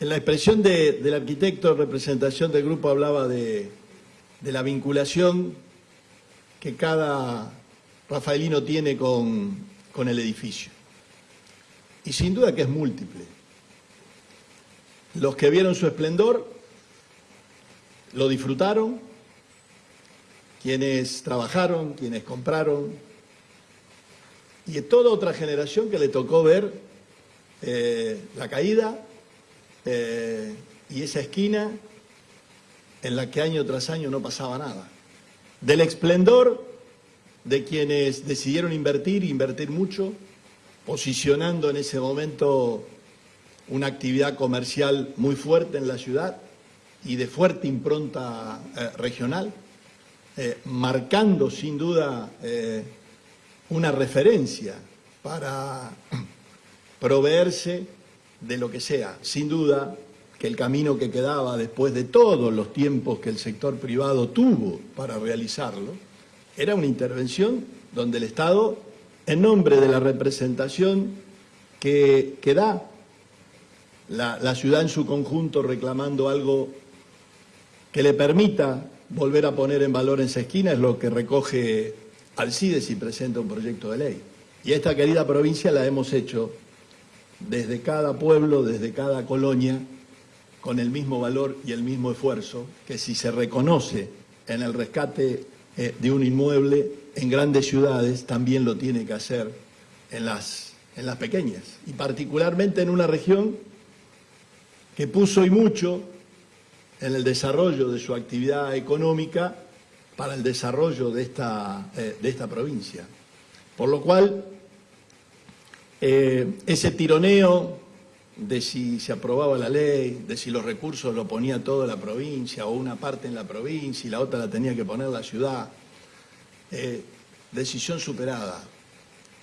En la expresión de- del arquitecto en representación del grupo hablaba de, la vinculación que cada rafaelino tiene con, con el edificio. Y sin duda que es múltiple. Los que vieron su esplendor lo disfrutaron, quienes trabajaron, quienes compraron, y toda otra generación que le tocó ver eh, la caída eh, y esa esquina en la que año tras año no pasaba nada. Del esplendor de quienes decidieron invertir, invertir mucho, posicionando en ese momento una actividad comercial muy fuerte en la ciudad y de fuerte impronta eh, regional, eh, marcando sin duda una referencia para proveerse de lo que sea. Sin duda que el camino que quedaba después de todos los tiempos que el sector privado tuvo para realizarlo, era una intervención donde el Estado, en nombre de la representación que, que da la, la ciudad en su conjunto reclamando algo que le permita volver a poner en valor esa esquina, es lo que recoge Alcides y presenta un proyecto de ley. Y esta querida provincia la hemos hecho desde cada pueblo, desde cada colonia, con el mismo valor y el mismo esfuerzo, que si se reconoce en el rescate eh, de un inmueble en grandes ciudades, también lo tiene que hacer en las, en las pequeñas, y particularmente en una región que puso y mucho en el desarrollo de su actividad económica para el desarrollo de esta, eh, de esta provincia. Por lo cual, eh, ese tironeo de si se aprobaba la ley, de si los recursos lo ponía toda la provincia o una parte en la provincia y la otra la tenía que poner la ciudad, eh, decisión superada.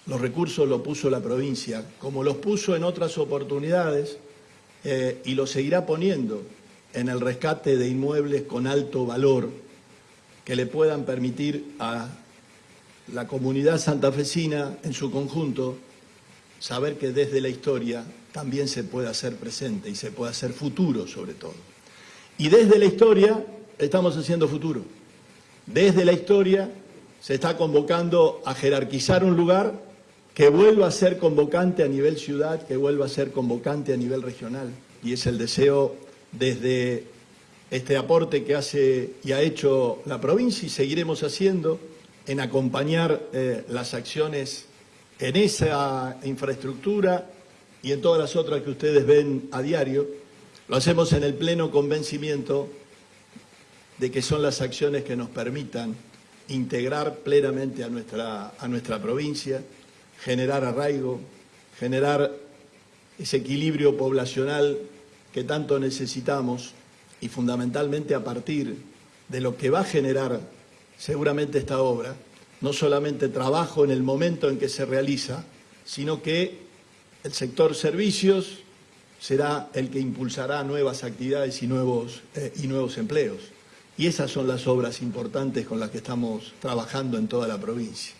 Los recursos los puso la provincia, como los puso en otras oportunidades eh, y los seguirá poniendo en el rescate de inmuebles con alto valor que le puedan permitir a la comunidad santafesina en su conjunto saber que desde la historia también se puede hacer presente y se puede hacer futuro sobre todo. Y desde la historia estamos haciendo futuro. Desde la historia se está convocando a jerarquizar un lugar que vuelva a ser convocante a nivel ciudad, que vuelva a ser convocante a nivel regional. Y es el deseo desde este aporte que hace y ha hecho la provincia y seguiremos haciendo en acompañar eh, las acciones en esa infraestructura y en todas las otras que ustedes ven a diario. Lo hacemos en el pleno convencimiento de que son las acciones que nos permitan integrar plenamente a nuestra, a nuestra provincia, generar arraigo, generar ese equilibrio poblacional que tanto necesitamos y fundamentalmente a partir de lo que va a generar seguramente esta obra, no solamente trabajo en el momento en que se realiza, sino que el sector servicios será el que impulsará nuevas actividades y nuevos, eh, y nuevos empleos. Y esas son las obras importantes con las que estamos trabajando en toda la provincia.